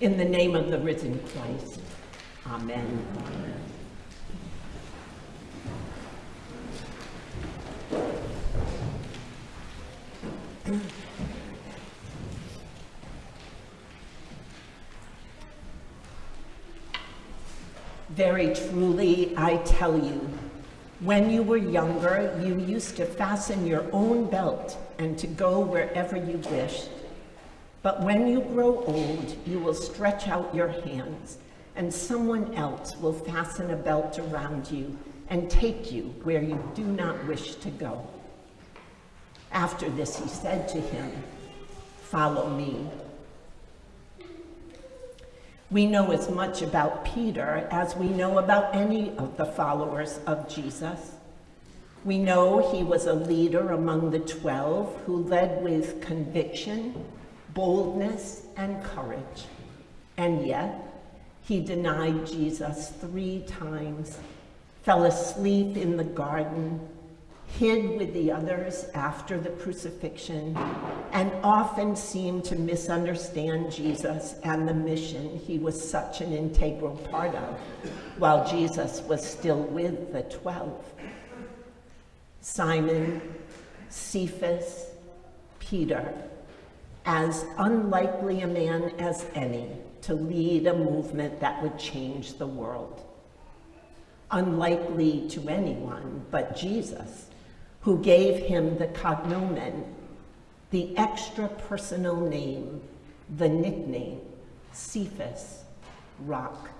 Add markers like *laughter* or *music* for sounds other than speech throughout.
In the name of the risen Christ, amen. Very truly, I tell you, when you were younger, you used to fasten your own belt and to go wherever you wished. But when you grow old, you will stretch out your hands, and someone else will fasten a belt around you and take you where you do not wish to go. After this, he said to him, Follow me. We know as much about Peter as we know about any of the followers of Jesus. We know he was a leader among the 12 who led with conviction, boldness, and courage. And yet, he denied Jesus three times, fell asleep in the garden, hid with the others after the crucifixion, and often seemed to misunderstand Jesus and the mission he was such an integral part of, while Jesus was still with the 12. Simon, Cephas, Peter, as unlikely a man as any to lead a movement that would change the world. Unlikely to anyone but Jesus, who gave him the cognomen, the extra personal name, the nickname, Cephas, rock.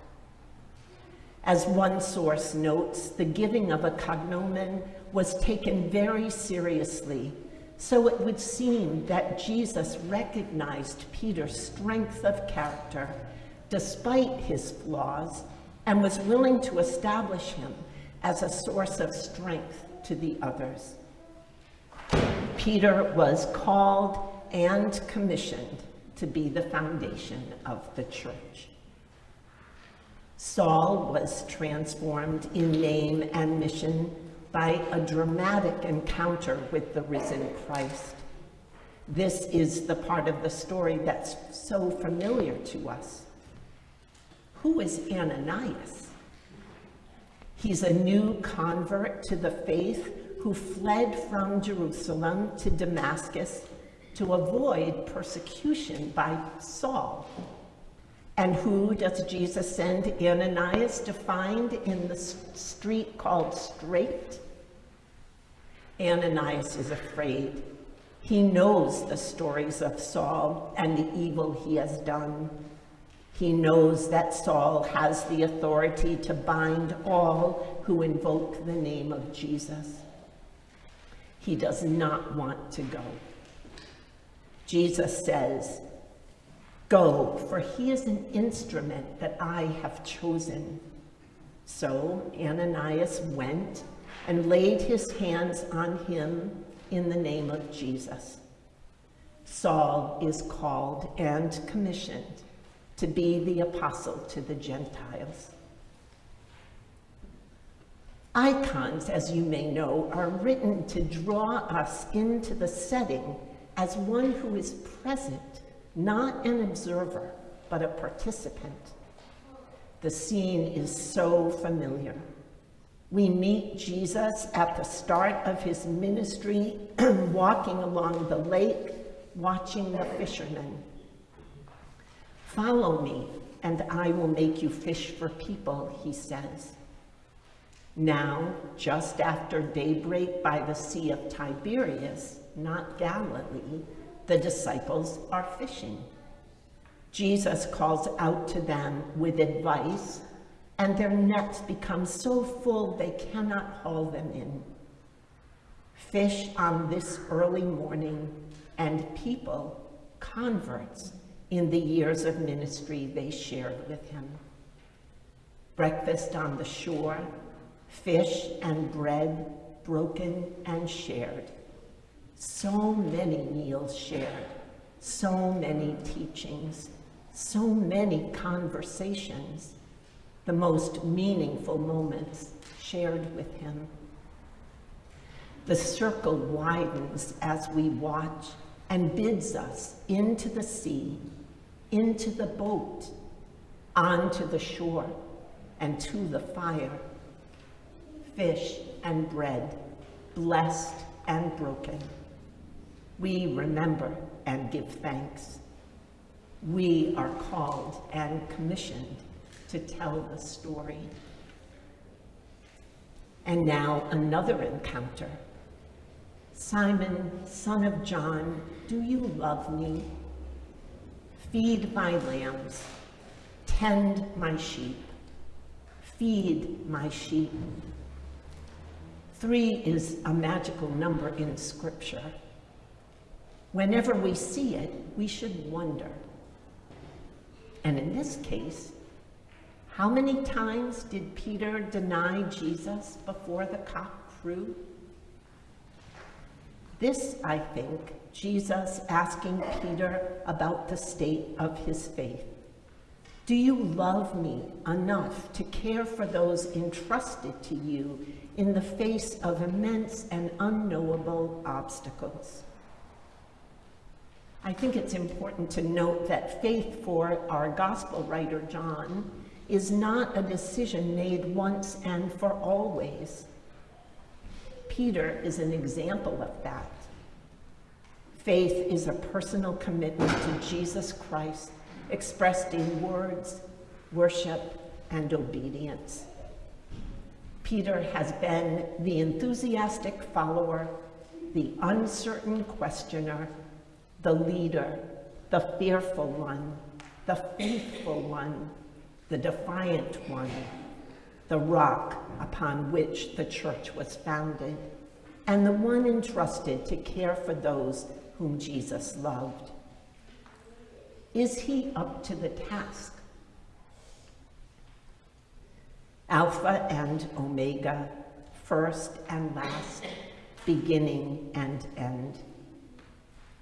As one source notes, the giving of a cognomen was taken very seriously, so it would seem that Jesus recognized Peter's strength of character despite his flaws and was willing to establish him as a source of strength to the others. Peter was called and commissioned to be the foundation of the church. Saul was transformed in name and mission by a dramatic encounter with the risen Christ. This is the part of the story that's so familiar to us. Who is Ananias? He's a new convert to the faith who fled from Jerusalem to Damascus to avoid persecution by Saul. And who does Jesus send Ananias to find in the street called Straight? Ananias is afraid. He knows the stories of Saul and the evil he has done. He knows that Saul has the authority to bind all who invoke the name of Jesus. He does not want to go. Jesus says, Go, for he is an instrument that I have chosen. So Ananias went and laid his hands on him in the name of Jesus. Saul is called and commissioned to be the apostle to the Gentiles. Icons, as you may know, are written to draw us into the setting as one who is present, not an observer, but a participant. The scene is so familiar. We meet Jesus at the start of his ministry, *clears throat* walking along the lake, watching the fishermen. Follow me, and I will make you fish for people, he says. Now, just after daybreak by the Sea of Tiberias, not Galilee, the disciples are fishing. Jesus calls out to them with advice, and their nets become so full they cannot haul them in. Fish on this early morning, and people, converts, in the years of ministry they shared with him. Breakfast on the shore, fish and bread broken and shared. So many meals shared, so many teachings, so many conversations, the most meaningful moments shared with him. The circle widens as we watch and bids us into the sea, into the boat, onto the shore, and to the fire. Fish and bread, blessed and broken. We remember and give thanks. We are called and commissioned to tell the story. And now another encounter. Simon, son of John, do you love me? Feed my lambs, tend my sheep, feed my sheep. Three is a magical number in Scripture. Whenever we see it, we should wonder. And in this case, how many times did Peter deny Jesus before the cock crew? This, I think, Jesus asking Peter about the state of his faith. Do you love me enough to care for those entrusted to you in the face of immense and unknowable obstacles? I think it's important to note that faith for our gospel writer, John, is not a decision made once and for always. Peter is an example of that. Faith is a personal commitment to Jesus Christ expressed in words, worship, and obedience. Peter has been the enthusiastic follower, the uncertain questioner, the leader, the fearful one, the faithful one, the defiant one, the rock upon which the church was founded, and the one entrusted to care for those whom Jesus loved. Is he up to the task? Alpha and Omega, first and last, beginning and end.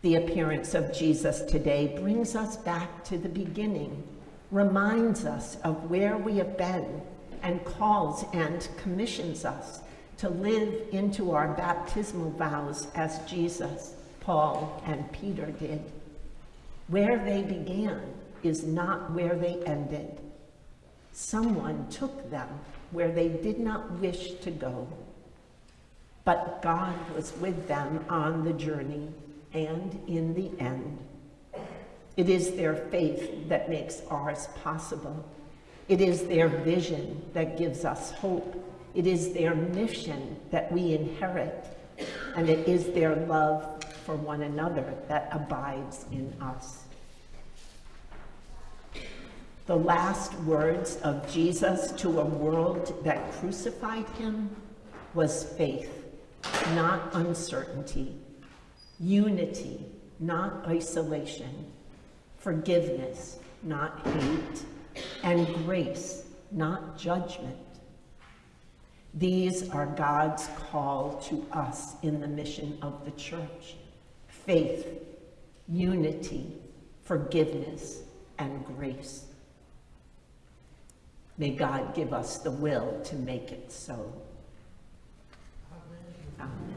The appearance of Jesus today brings us back to the beginning, reminds us of where we have been, and calls and commissions us to live into our baptismal vows as Jesus, Paul, and Peter did. Where they began is not where they ended. Someone took them where they did not wish to go. But God was with them on the journey and in the end. It is their faith that makes ours possible. It is their vision that gives us hope. It is their mission that we inherit. And it is their love for one another that abides in us. The last words of Jesus to a world that crucified him was faith, not uncertainty unity, not isolation, forgiveness, not hate, and grace, not judgment. These are God's call to us in the mission of the church. Faith, unity, forgiveness, and grace. May God give us the will to make it so. Amen. Amen.